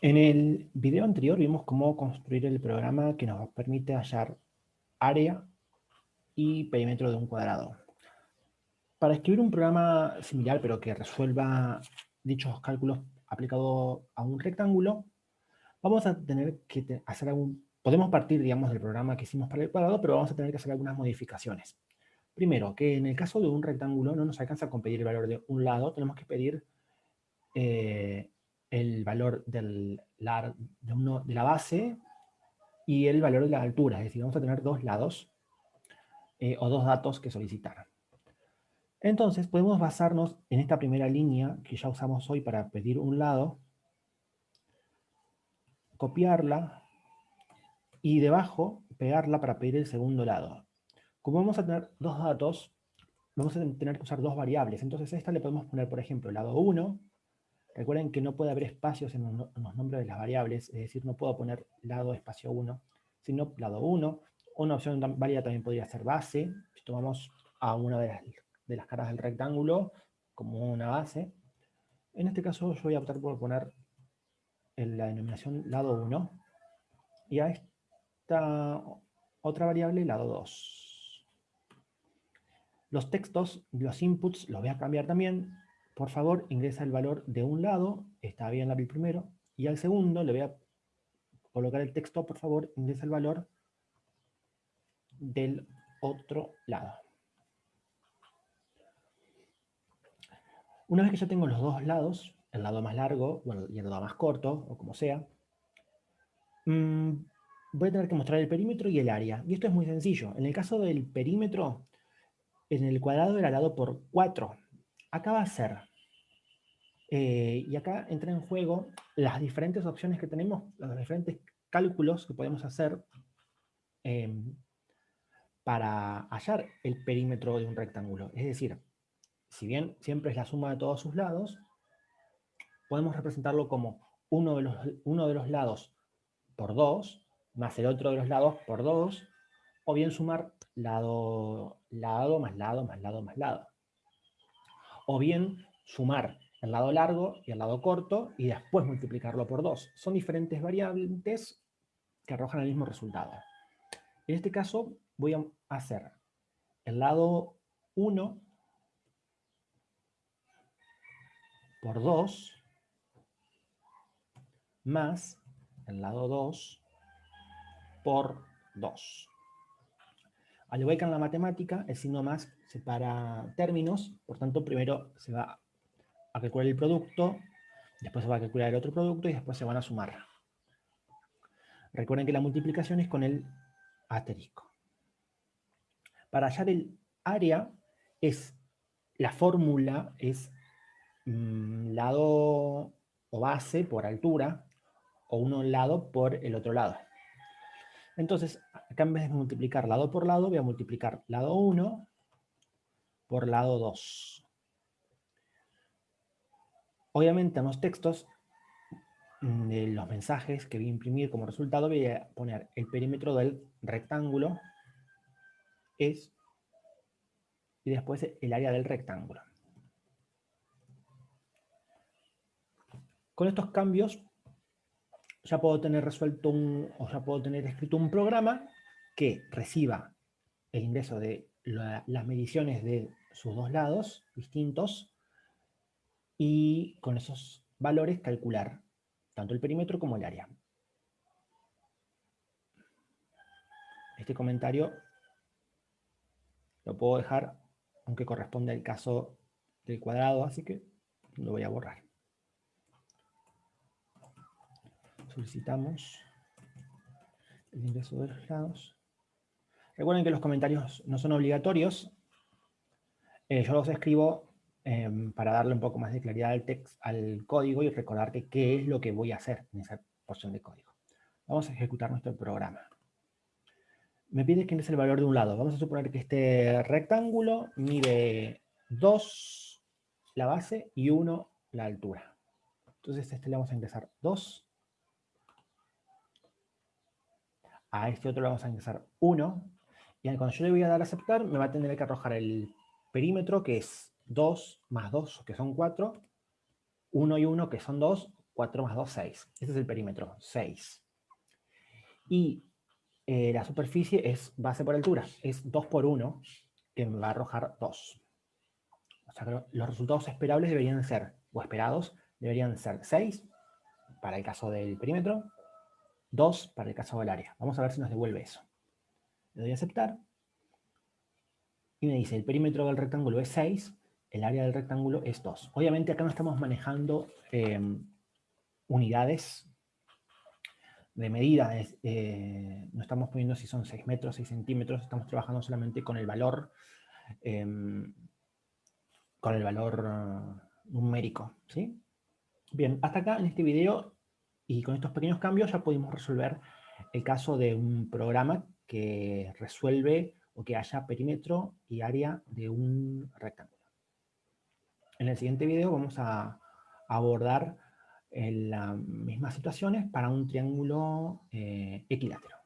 En el video anterior vimos cómo construir el programa que nos permite hallar área y perímetro de un cuadrado. Para escribir un programa similar, pero que resuelva dichos cálculos aplicados a un rectángulo, vamos a tener que hacer algún... Podemos partir, digamos, del programa que hicimos para el cuadrado, pero vamos a tener que hacer algunas modificaciones. Primero, que en el caso de un rectángulo no nos alcanza con pedir el valor de un lado, tenemos que pedir eh, el valor del, de, uno, de, la base y el valor de la altura. Es decir, vamos a tener dos lados eh, o dos datos que solicitar. Entonces, podemos basarnos en esta primera línea que ya usamos hoy para pedir un lado, copiarla y debajo pegarla para pedir el segundo lado. Como vamos a tener dos datos, vamos a tener que usar dos variables. Entonces a esta le podemos poner, por ejemplo, lado 1 Recuerden que no puede haber espacios en los, nombres de las variables, es decir, no puedo poner lado espacio 1, sino lado 1. Una opción válida también podría ser base, si tomamos a una de las, caras del rectángulo como una base. En este caso yo voy a optar por poner la denominación lado 1 y a esta otra variable lado 2. Los textos, los inputs, los voy a cambiar también por favor ingresa el valor de un lado, está bien el primero, y al segundo le voy a colocar el texto, por favor ingresa el valor del otro lado. Una vez que ya tengo los dos lados, el lado más largo y el lado más corto, o como sea, mm, voy a tener que mostrar el perímetro y el área. Y esto es muy sencillo. En el caso del perímetro, en el cuadrado era dado por 4. Acá va a ser eh, y acá entra en juego las diferentes opciones que tenemos, los diferentes cálculos que podemos hacer em, para hallar el perímetro de un rectángulo. Es decir, si bien siempre es la suma de todos sus lados, podemos representarlo como uno de los, uno de los lados por 2, más el otro de los lados por 2, o bien sumar lado, lado, más lado, más lado, más lado. O bien sumar el lado largo y el lado corto, y después multiplicarlo por 2. Son diferentes variables que arrojan el mismo resultado. En este caso voy a hacer el lado 1 por 2 más el lado 2 por 2. Al igual que en la matemática, el signo más separa términos, por tanto primero se va a calcular el producto, después se va a calcular el otro producto y después se van a sumar. Recuerden que la multiplicación es con el asterisco. Para hallar el área, es la fórmula es mm, lado o base por altura, o uno lado por el otro lado. Entonces, acá en vez de multiplicar lado por lado, voy a multiplicar lado 1 por lado 2. Obviamente en los textos mm, de los mensajes que voy a imprimir como resultado voy a poner el perímetro del rectángulo es y después el área del rectángulo. Con estos cambios ya puedo tener resuelto un, o ya puedo tener escrito un programa que reciba el ingreso de las mediciones de sus dos lados distintos y con esos valores calcular tanto el perímetro como el área. Este comentario lo puedo dejar, aunque corresponde al caso del cuadrado, así que lo voy a borrar. Solicitamos el ingreso de los lados. Recuerden que los comentarios no son obligatorios. Eh, yo los escribo Em, para darle un poco más de claridad al, text, al código y recordarte qué es lo que voy a hacer en esa porción de código. Vamos a ejecutar nuestro programa. Me pide que es el valor de un lado. Vamos a suponer que este rectángulo mide 2 la base y 1 la altura. Entonces a este le vamos a ingresar 2. A este otro le vamos a ingresar 1. Y cuando yo le voy a dar a aceptar, me va a tener que arrojar el perímetro, que es 2 más 2, que son 4, 1 y 1, que son 2, 4 más 2, 6. Este es el perímetro, 6. Y eh, la superficie es base por altura, es 2 por 1, que me va a arrojar 2. O sea que los resultados esperables deberían ser, o esperados, deberían ser 6 para el caso del perímetro, 2 para el caso del área. Vamos a ver si nos devuelve eso. Le doy a aceptar. Y me dice, el perímetro del rectángulo es 6, el área del rectángulo es 2. Obviamente acá no estamos manejando em, unidades de medida, eh, no estamos poniendo si son 6 metros, 6 centímetros, estamos trabajando solamente con el valor, em, con el valor numérico, ¿sí? Bien, hasta acá en este video y con estos pequeños cambios ya pudimos resolver el caso de un programa que resuelve o que haya perímetro y área de un rectángulo. En el siguiente video vamos a abordar las mismas situaciones para un triángulo eh, equilátero.